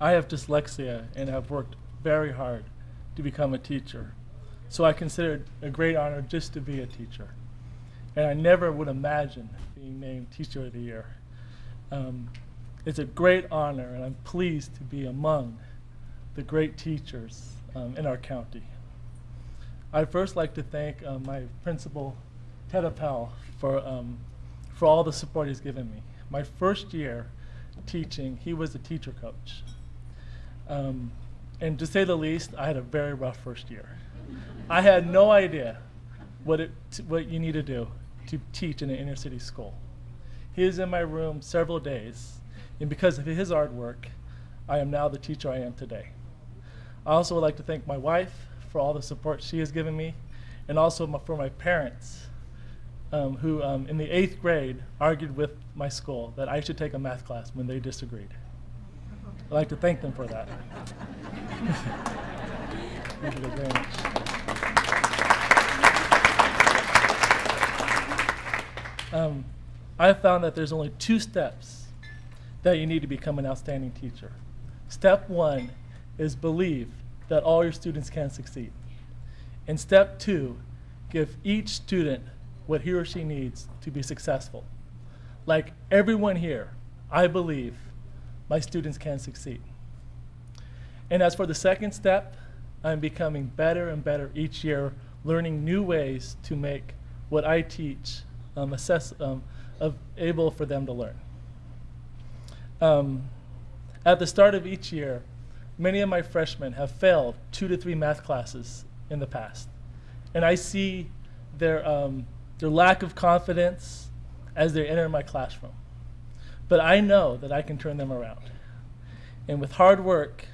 I have dyslexia and have worked very hard to become a teacher. So I consider it a great honor just to be a teacher. And I never would imagine being named Teacher of the Year. Um, it's a great honor, and I'm pleased to be among the great teachers um, in our county. I'd first like to thank uh, my principal, Ted Appel, for, um, for all the support he's given me. My first year teaching, he was a teacher coach. Um, and to say the least, I had a very rough first year. I had no idea what, it, what you need to do to teach in an inner city school. He was in my room several days, and because of his hard work, I am now the teacher I am today. I also would like to thank my wife for all the support she has given me, and also my, for my parents, um, who um, in the eighth grade argued with my school that I should take a math class when they disagreed. I'd like to thank them for that. Thank you very much. Um, I found that there's only two steps that you need to become an outstanding teacher. Step one is believe that all your students can succeed. And step two, give each student what he or she needs to be successful. Like everyone here, I believe my students can succeed. And as for the second step, I'm becoming better and better each year, learning new ways to make what I teach um, assess, um, of able for them to learn. Um, at the start of each year, many of my freshmen have failed two to three math classes in the past. And I see their, um, their lack of confidence as they enter my classroom. But I know that I can turn them around. And with hard work,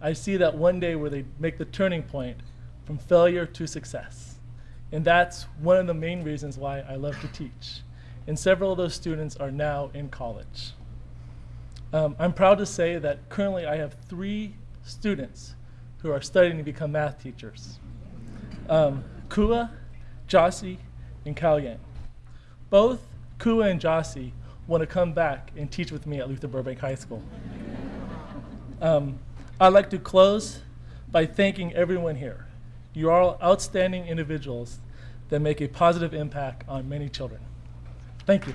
I see that one day where they make the turning point from failure to success. And that's one of the main reasons why I love to teach. And several of those students are now in college. Um, I'm proud to say that currently I have three students who are studying to become math teachers. Um, Kua, Jossie, and Kao Yang. Both Kua and Jossie want to come back and teach with me at Luther Burbank High School. Um, I'd like to close by thanking everyone here. You are all outstanding individuals that make a positive impact on many children. Thank you.